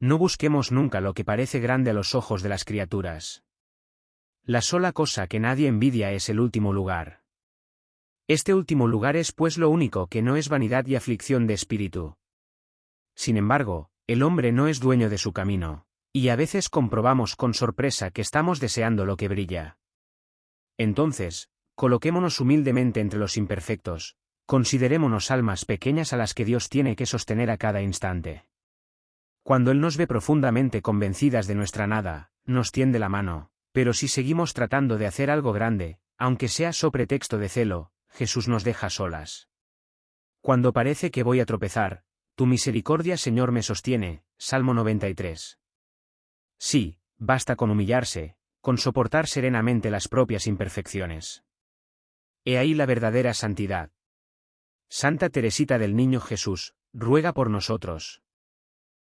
No busquemos nunca lo que parece grande a los ojos de las criaturas. La sola cosa que nadie envidia es el último lugar. Este último lugar es pues lo único que no es vanidad y aflicción de espíritu. Sin embargo, el hombre no es dueño de su camino, y a veces comprobamos con sorpresa que estamos deseando lo que brilla. Entonces, coloquémonos humildemente entre los imperfectos, considerémonos almas pequeñas a las que Dios tiene que sostener a cada instante. Cuando Él nos ve profundamente convencidas de nuestra nada, nos tiende la mano, pero si seguimos tratando de hacer algo grande, aunque sea so pretexto de celo, Jesús nos deja solas. Cuando parece que voy a tropezar, tu misericordia Señor me sostiene, Salmo 93. Sí, basta con humillarse, con soportar serenamente las propias imperfecciones. He ahí la verdadera santidad. Santa Teresita del Niño Jesús, ruega por nosotros.